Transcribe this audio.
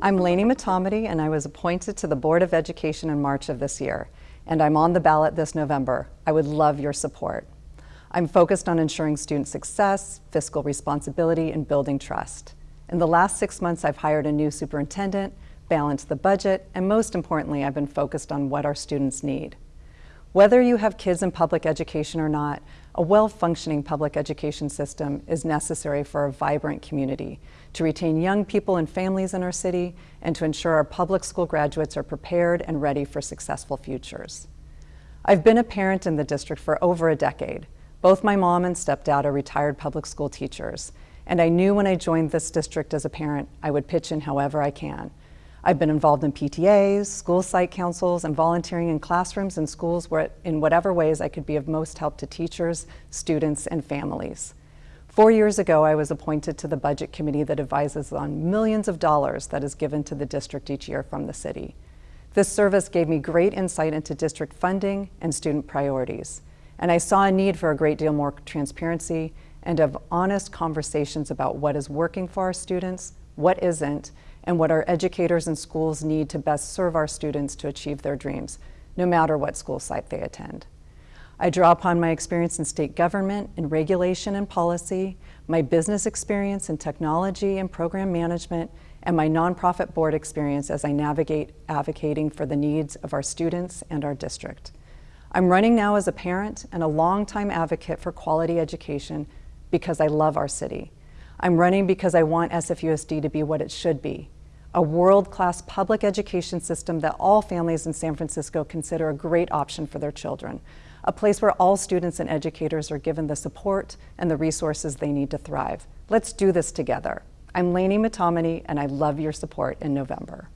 I'm Lainie Motamedi and I was appointed to the Board of Education in March of this year and I'm on the ballot this November. I would love your support. I'm focused on ensuring student success, fiscal responsibility, and building trust. In the last six months, I've hired a new superintendent, balanced the budget, and most importantly, I've been focused on what our students need. Whether you have kids in public education or not, a well-functioning public education system is necessary for a vibrant community, to retain young people and families in our city, and to ensure our public school graduates are prepared and ready for successful futures. I've been a parent in the district for over a decade. Both my mom and stepdad are retired public school teachers, and I knew when I joined this district as a parent, I would pitch in however I can. I've been involved in PTAs, school site councils, and volunteering in classrooms and schools where, in whatever ways I could be of most help to teachers, students, and families. Four years ago, I was appointed to the budget committee that advises on millions of dollars that is given to the district each year from the city. This service gave me great insight into district funding and student priorities, and I saw a need for a great deal more transparency and of honest conversations about what is working for our students, what isn't, and what our educators and schools need to best serve our students to achieve their dreams, no matter what school site they attend. I draw upon my experience in state government, in regulation and policy, my business experience in technology and program management, and my nonprofit board experience as I navigate advocating for the needs of our students and our district. I'm running now as a parent and a longtime advocate for quality education because I love our city. I'm running because I want SFUSD to be what it should be, a world-class public education system that all families in San Francisco consider a great option for their children, a place where all students and educators are given the support and the resources they need to thrive. Let's do this together. I'm Lainie Motamedi, and I love your support in November.